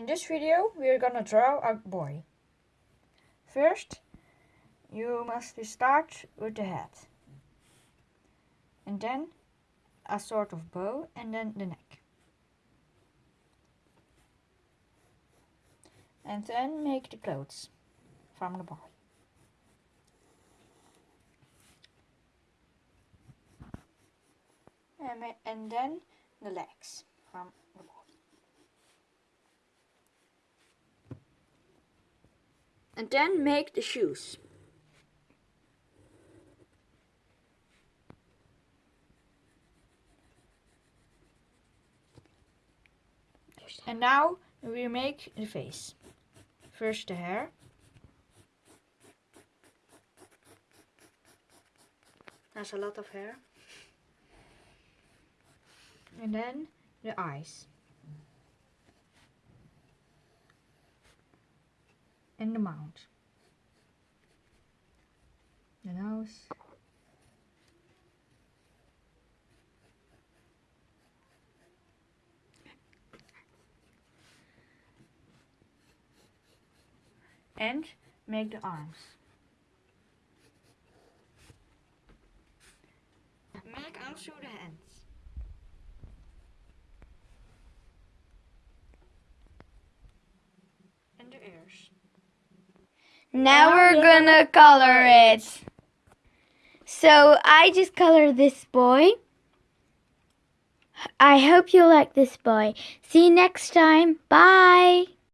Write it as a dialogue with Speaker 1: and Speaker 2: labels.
Speaker 1: In this video we are gonna draw a boy. First you must start with the head. And then a sort of bow and then the neck. And then make the clothes from the boy. And, and then the legs from the boy. And then make the shoes. And now we make the face. First the hair. That's a lot of hair. And then the eyes. And the mouth. The nose. And make the arms. Make also the hands. And the ears.
Speaker 2: Now we're gonna color it. So I just colored this boy. I hope you like this boy. See you next time. Bye.